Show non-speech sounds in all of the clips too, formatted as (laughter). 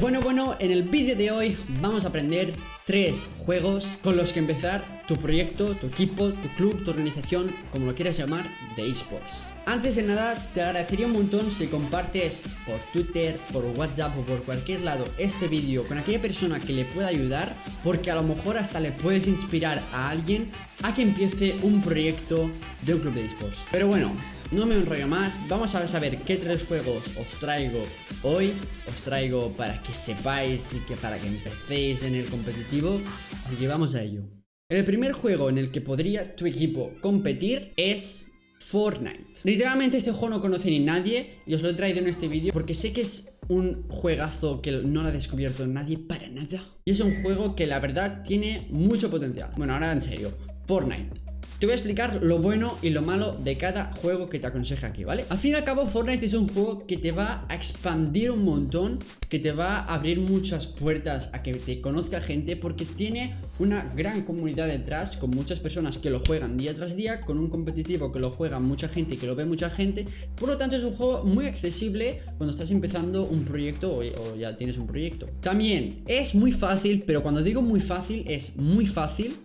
Bueno, bueno, en el vídeo de hoy vamos a aprender tres juegos con los que empezar tu proyecto, tu equipo, tu club, tu organización, como lo quieras llamar, de esports. Antes de nada, te agradecería un montón si compartes por Twitter, por WhatsApp o por cualquier lado este vídeo con aquella persona que le pueda ayudar, porque a lo mejor hasta le puedes inspirar a alguien a que empiece un proyecto de un club de esports. Pero bueno, no me enrollo más, vamos a saber qué tres juegos os traigo hoy Os traigo para que sepáis y que para que empecéis en el competitivo Así que vamos a ello El primer juego en el que podría tu equipo competir es Fortnite. Literalmente este juego no conoce ni nadie Y os lo he traído en este vídeo porque sé que es un juegazo que no lo ha descubierto nadie para nada. Y es un juego que la verdad tiene mucho potencial. Bueno, ahora en serio Fortnite te voy a explicar lo bueno y lo malo de cada juego que te aconseja aquí, ¿vale? Al fin y al cabo, Fortnite es un juego que te va a expandir un montón Que te va a abrir muchas puertas a que te conozca gente Porque tiene una gran comunidad detrás Con muchas personas que lo juegan día tras día Con un competitivo que lo juega mucha gente y que lo ve mucha gente Por lo tanto es un juego muy accesible cuando estás empezando un proyecto o, o ya tienes un proyecto También es muy fácil, pero cuando digo muy fácil es muy fácil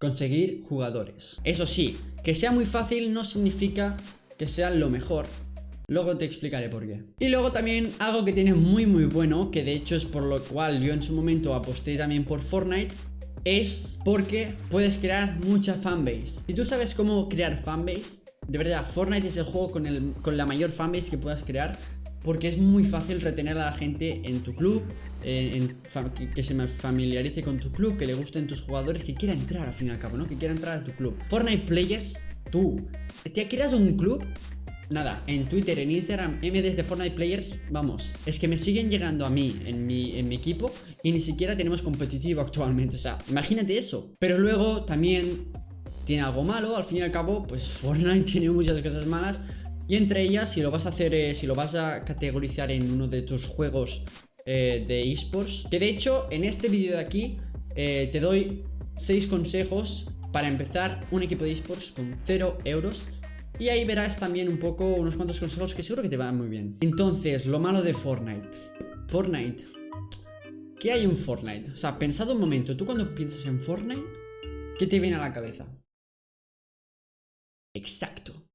conseguir jugadores. Eso sí, que sea muy fácil no significa que sea lo mejor. Luego te explicaré por qué. Y luego también algo que tiene muy muy bueno, que de hecho es por lo cual yo en su momento aposté también por Fortnite, es porque puedes crear mucha fanbase. Si tú sabes cómo crear fanbase, de verdad, Fortnite es el juego con, el, con la mayor fanbase que puedas crear porque es muy fácil retener a la gente en tu club, que, se familiarice con tu club, que le gusten tus jugadores, que quiera entrar al fin y al cabo, ¿no? Que quiera entrar a tu club. Fortnite Players, tú, ¿te creas un club? Nada, en Twitter, en Instagram, MDs de Fortnite Players, vamos, es que me siguen llegando a mí, en mi, en mi equipo, y ni siquiera tenemos competitivo (laughs) actualmente, o sea, imagínate eso. Pero luego también tiene algo malo, al fin y al cabo, pues (laughs) Fortnite tiene muchas cosas malas, y entre ellas, si lo vas a hacer, eh, si lo vas a categorizar en uno de tus juegos eh, de esports, que de hecho en este vídeo de aquí eh, te doy 6 consejos para empezar un equipo de esports con 0 euros. Y ahí verás también un poco unos cuantos consejos que seguro que te van muy bien. Entonces, lo malo de Fortnite. Fortnite. ¿Qué hay en Fortnite? O sea, pensado un momento, tú cuando piensas en Fortnite, ¿qué te viene a la cabeza? Exacto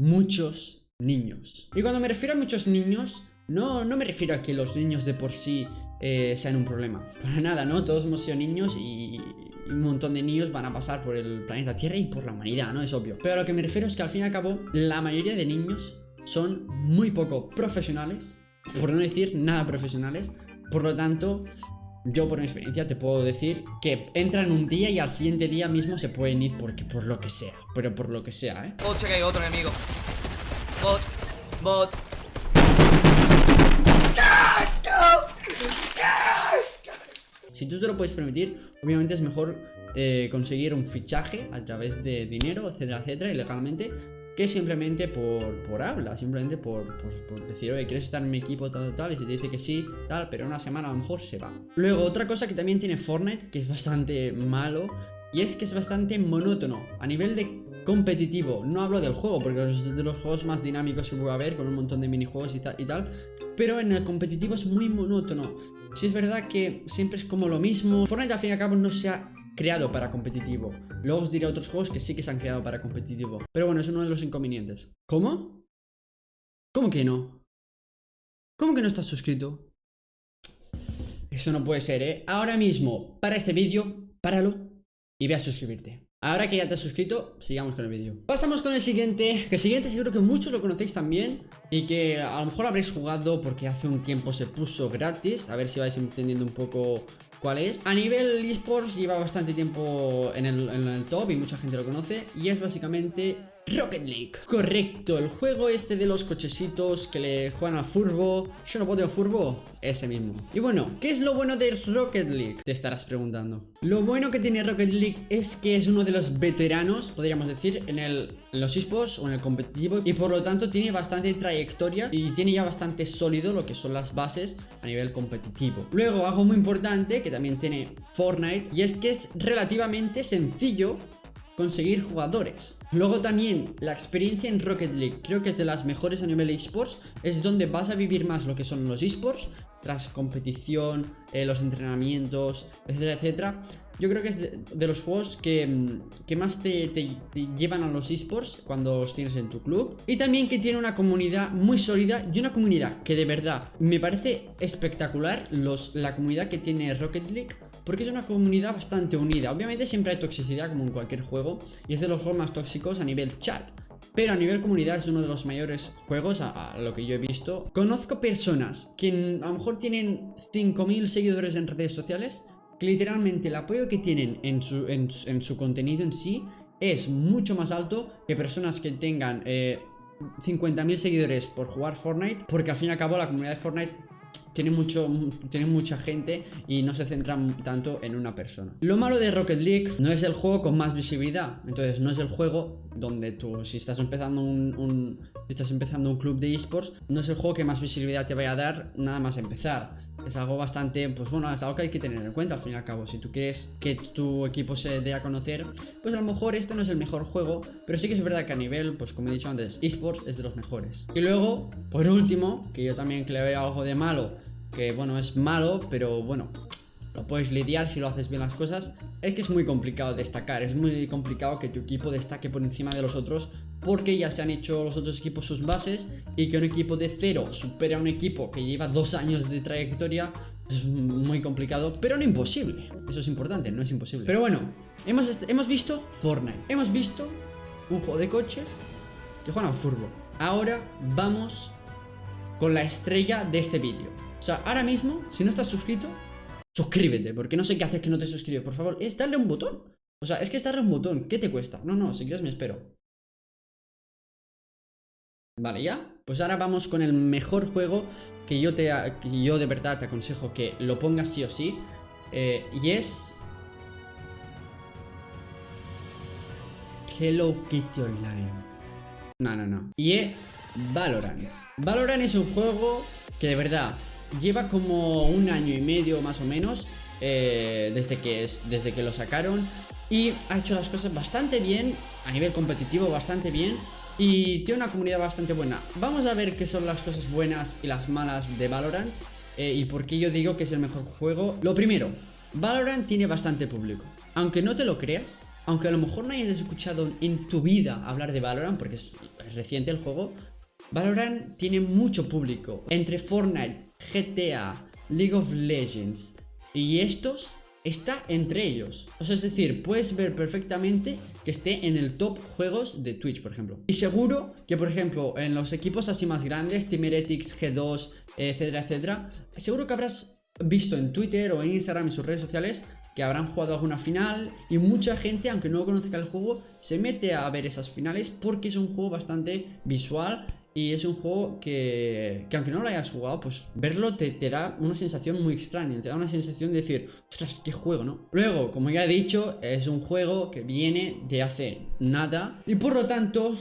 muchos niños. Y cuando me refiero a muchos niños, no, no me refiero a que los niños de por sí eh, sean un problema. Para nada, ¿no? Todos hemos sido niños y un montón de niños van a pasar por el planeta Tierra y por la humanidad, ¿no? Es obvio. Pero a lo que me refiero es que al fin y al cabo, la mayoría de niños son muy poco profesionales, por no decir nada profesionales. Por lo tanto, yo por mi experiencia te puedo decir que entran un día y al siguiente día mismo se pueden ir porque por lo que sea. Pero por lo que sea, ¿eh? Oh, que hay otro enemigo. Bot, bot. Si tú te lo puedes permitir, obviamente es mejor eh, conseguir un fichaje a través de dinero, etcétera, etcétera, ilegalmente que simplemente por, por habla, simplemente por, por, decir, oye, ¿quieres estar en mi equipo tal, tal? Y si te dice que sí, tal, pero una semana a lo mejor se va. Luego, otra cosa que también tiene Fortnite, que es bastante malo, y es que es bastante monótono a nivel de competitivo. No hablo del juego, porque es de los juegos más dinámicos que puede haber, con un montón de minijuegos y, tal, y tal. Pero en el competitivo es muy monótono. Si es verdad que siempre es como lo mismo. Fortnite al fin y al cabo no se ha creado para competitivo. Luego os diré otros juegos que sí que se han creado para competitivo. Pero bueno, es uno de los inconvenientes. ¿Cómo? ¿Cómo que no? ¿Cómo que no estás suscrito? Eso no puede ser, ¿eh? Ahora mismo, para este vídeo, páralo y ve a suscribirte. Ahora que ya te has suscrito, sigamos con el vídeo Pasamos con el siguiente, que el siguiente seguro que muchos lo conocéis también Y que a lo mejor habréis jugado porque hace un tiempo se puso gratis A ver si vais entendiendo un poco cuál es. A nivel esports lleva bastante tiempo en el, en el top y mucha gente lo conoce. Y es básicamente Rocket League. Correcto, el juego este de los cochecitos que le juegan al furbo. Yo no puedo furbo, ese mismo. Y bueno, ¿qué es lo bueno de Rocket League? Te estarás preguntando. Lo bueno que tiene Rocket League es que es uno de los veteranos, podríamos decir En, el, los esports o en el competitivo Y por lo tanto tiene bastante trayectoria Y tiene ya bastante sólido lo que son las bases a nivel competitivo. Luego, algo muy importante que también tiene Fortnite Y es que es relativamente sencillo conseguir jugadores. Luego también la experiencia en Rocket League creo que es de las mejores a nivel esports, es donde vas a vivir más lo que son los esports, tras competición, eh, los entrenamientos, etcétera, etcétera. Yo creo que es de, los juegos que, mm, más te, llevan a los esports cuando los tienes en tu club. Y también que tiene una comunidad muy sólida y una comunidad que de verdad me parece espectacular los, la comunidad que tiene Rocket League. Porque es una comunidad bastante unida. Obviamente siempre hay toxicidad como en cualquier juego. Y es de los juegos más tóxicos a nivel chat. Pero a nivel comunidad es uno de los mayores juegos a, lo que yo he visto. Conozco personas que a lo mejor tienen 5.000 seguidores en redes sociales que literalmente el apoyo que tienen en su, en, su contenido en sí es mucho más alto que personas que tengan eh, 50.000 seguidores por jugar Fortnite, porque al fin y al cabo la comunidad de Fortnite tiene, mucho, tiene mucha gente y no se centra tanto en una persona. Lo malo de Rocket League no es el juego con más visibilidad, entonces no es el juego donde tú, si estás empezando un si estás empezando un club de esports, no es el juego que más visibilidad te vaya a dar nada más empezar es algo bastante, pues bueno, es algo que hay que tener en cuenta al fin y al cabo. Si tú quieres que tu equipo se dé a conocer, pues a lo mejor este no es el mejor juego, pero sí que es verdad que a nivel, pues como he dicho antes, esports es de los mejores. Y luego, por último, que yo también que le veo algo de malo, que bueno, es malo, pero bueno, lo puedes lidiar si lo haces bien las cosas, es que es muy complicado destacar, es muy complicado que tu equipo destaque por encima de los otros porque ya se han hecho los otros equipos sus bases y que un equipo de cero supere a un equipo que lleva dos años de trayectoria es muy complicado, pero no imposible. Eso es importante, no es imposible. Pero bueno, hemos, hemos visto Fortnite, hemos visto un juego de coches que juegan al fútbol. Ahora vamos con la estrella de este vídeo. O sea, ahora mismo, si no estás suscrito, suscríbete, porque no sé qué haces que no te suscribes. Por favor, es darle un botón. O sea, es que es darle un botón. ¿Qué te cuesta? No, no, si quieres me espero. Vale, ¿ya? Pues ahora vamos con el mejor juego que yo, te, yo de verdad te aconsejo que lo pongas sí o sí. Eh, y es... Hello Kitty Online. No, no, no. Y es Valorant. Valorant es un juego que de verdad lleva como un año y medio más o menos eh, desde, que es, desde que lo sacaron y ha hecho las cosas bastante bien, a nivel competitivo bastante bien y tiene una comunidad bastante buena. Vamos a ver qué son las cosas buenas y las malas de Valorant eh, y por qué yo digo que es el mejor juego. Lo primero, Valorant tiene bastante público. Aunque no te lo creas, aunque a lo mejor no hayas escuchado en tu vida hablar de Valorant, porque es reciente el juego, Valorant tiene mucho público. Entre Fortnite, GTA, League of Legends y estos está entre ellos. O sea, es decir, puedes ver perfectamente esté en el top juegos de Twitch, por ejemplo. Y seguro que, por ejemplo, en los equipos así más grandes, Team Heretics, G2, etcétera, etcétera, seguro que habrás visto en Twitter o en Instagram y sus redes sociales que habrán jugado alguna final y mucha gente, aunque no conozca el juego, se mete a ver esas finales porque es un juego bastante visual y es un juego que, que aunque no lo hayas jugado, pues verlo te, te, da una sensación muy extraña. Te da una sensación de decir, ostras, qué juego, ¿no? Luego, como ya he dicho, es un juego que viene de hace nada. Y por lo tanto,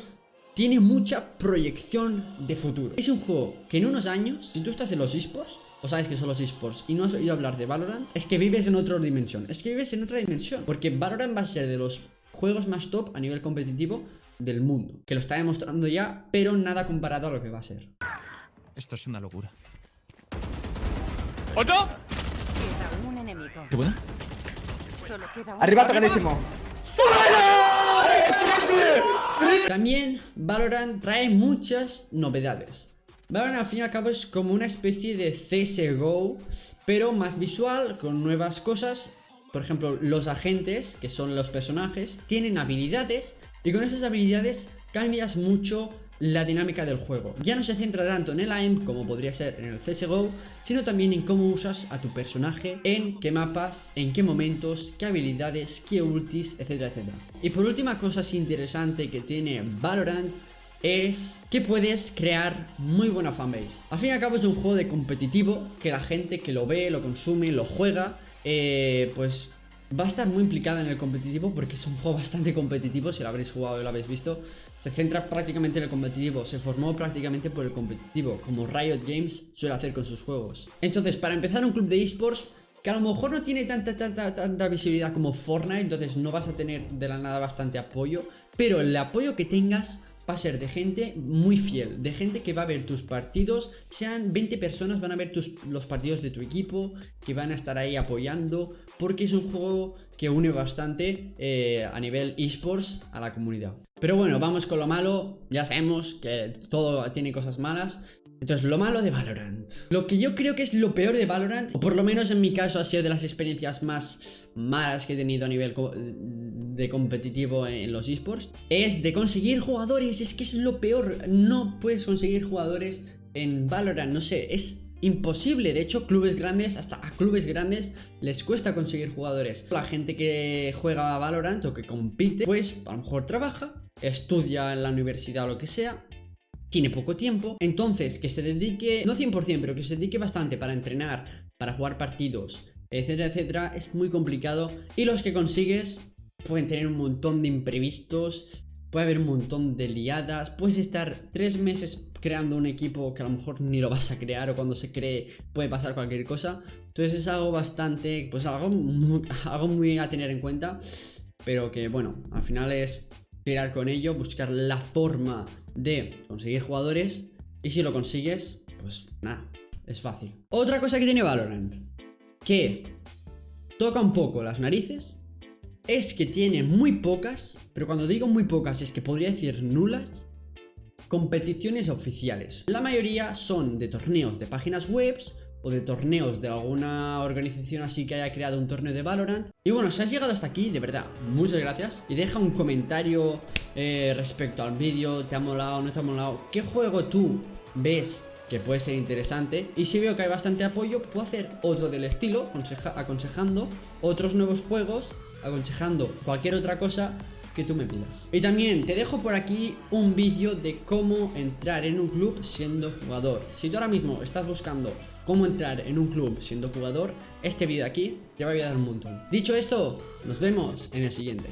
tiene mucha proyección de futuro. Es un juego que en unos años, si tú estás en los esports, o sabes que son los esports y no has oído hablar de Valorant, es que vives en otra dimensión. Es que vives en otra dimensión. Porque Valorant va a ser de los juegos más top a nivel competitivo del mundo. Que lo está demostrando ya, pero nada comparado a lo que va a ser. Esto es una locura. ¡Otro! un enemigo. ¿Qué buena? Arriba tocadísimo. También Valorant trae muchas novedades. Valorant al fin y al cabo es como una especie de CSGO, pero más visual, con nuevas cosas. Por ejemplo, los agentes, que son los personajes, tienen habilidades y con esas habilidades cambias mucho la dinámica del juego. Ya no se centra tanto en el aim como podría ser en el CSGO, sino también en cómo usas a tu personaje, en qué mapas, en qué momentos, qué habilidades, qué ultis, etcétera, etcétera. Y por última cosa interesante que tiene Valorant es que puedes crear muy buena fanbase. Al fin y al cabo es un juego de competitivo que la gente que lo ve, lo consume, lo juega, eh, pues va a estar muy implicada en el competitivo porque es un juego bastante competitivo, si lo habréis jugado y lo habéis visto. Se centra prácticamente en el competitivo, se formó prácticamente por el competitivo, como Riot Games suele hacer con sus juegos. Entonces, para empezar un club de esports, que a lo mejor no tiene tanta, tanta, tanta visibilidad como Fortnite, entonces no vas a tener de la nada bastante apoyo, pero el apoyo que tengas va a ser de gente muy fiel, de gente que va a ver tus partidos, sean 20 personas van a ver los partidos de tu equipo, que van a estar ahí apoyando, porque es un juego que une bastante eh, a nivel esports a la comunidad. Pero bueno, vamos con lo malo, ya sabemos que todo tiene cosas malas, entonces, lo malo de Valorant. Lo que yo creo que es lo peor de Valorant, o por lo menos en mi caso ha sido de las experiencias más malas que he tenido a nivel de competitivo en los esports, es de conseguir jugadores. Es que es lo peor. No puedes conseguir jugadores en Valorant, no sé, es imposible. De hecho, clubes grandes, hasta a clubes grandes, les cuesta conseguir jugadores. La gente que juega a Valorant o que compite, pues a lo mejor trabaja, estudia en la universidad o lo que sea, tiene poco tiempo, entonces que se dedique, no 100%, pero que se dedique bastante para entrenar, para jugar partidos, etcétera, etcétera, es muy complicado. Y los que consigues pueden tener un montón de imprevistos, puede haber un montón de liadas, puedes estar tres meses creando un equipo que a lo mejor ni lo vas a crear o cuando se cree puede pasar cualquier cosa, entonces es algo bastante, pues algo (laughs) algo muy a tener en cuenta, pero que bueno, al final es con ello, buscar la forma de conseguir jugadores y si lo consigues, pues nada, es fácil. Otra cosa que tiene Valorant, que toca un poco las narices, es que tiene muy pocas, pero cuando digo muy pocas es que podría decir nulas, competiciones oficiales. La mayoría son de torneos de páginas webs o de torneos de alguna organización así que haya creado un torneo de Valorant. Y bueno, si has llegado hasta aquí, de verdad, muchas gracias. Y deja un comentario eh, respecto al vídeo, ¿te ha molado, no te ha molado? ¿Qué juego tú ves que puede ser interesante? Y si veo que hay bastante apoyo, puedo hacer otro del estilo, aconsejando otros nuevos juegos, aconsejando cualquier otra cosa que tú me pidas. Y también te dejo por aquí un vídeo de cómo entrar en un club siendo jugador. Si tú ahora mismo estás buscando cómo entrar en un club siendo jugador, este vídeo aquí te va a ayudar un montón. Dicho esto, nos vemos en el siguiente.